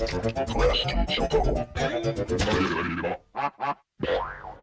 Quest shall go.